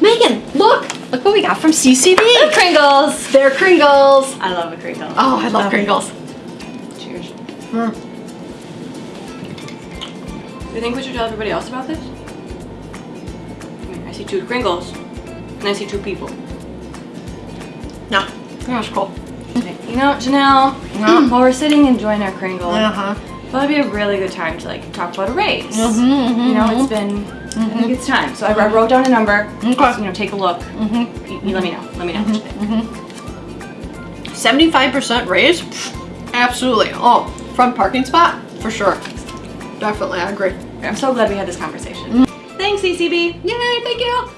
Megan, look! Look what we got from CCB. Kringles. They're Kringles. I love a Kringle. Oh, I love Kringles. Cheers. Mm. Do you think we should tell everybody else about this? I mean, I see two Kringles, and I see two people. No, that was cool. You know, Janelle, Yeah. while we're sitting enjoying our Kringle, Uh-huh. that'd be a really good time to like talk about a raise. Mm-hmm, You know, it's been, I think it's time. So I, I wrote down a number. Okay. You know, take a look. Mm-hmm. You, you let me know. Let me know what you think. 75% raise? Absolutely. Oh, front parking spot? For sure. Definitely, I agree. I'm so glad we had this conversation. Thanks, ECB. Yay, thank you.